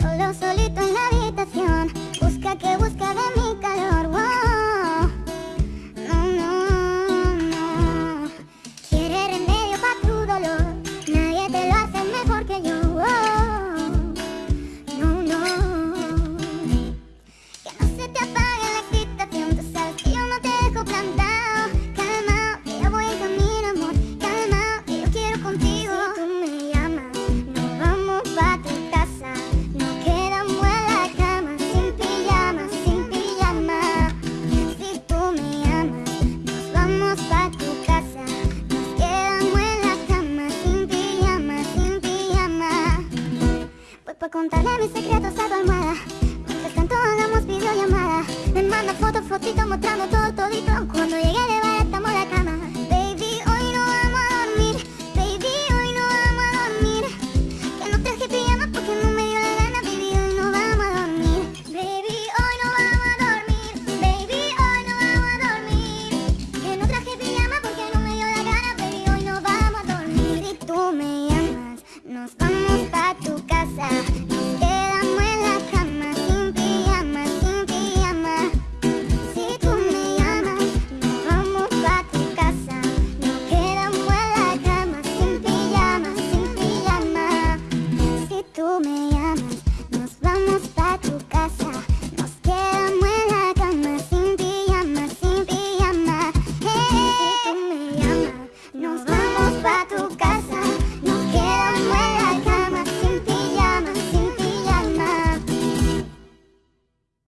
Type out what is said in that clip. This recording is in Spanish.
Solo solito en la habitación. por contarle mis secretos a tu almohada. Mientras tanto hagamos videollamada. Me manda fotos, fotito mostrando todo todito. Cuando llegue pa' tu casa. Nos quedamos en la cama, sin pijama, sin pijama. Si tú me llamas, nos vamos pa' tu casa. Nos quedamos en la cama, sin pijama, sin pijama. Si tú me llamas, nos vamos pa'